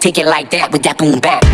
Take it like that with that boom back.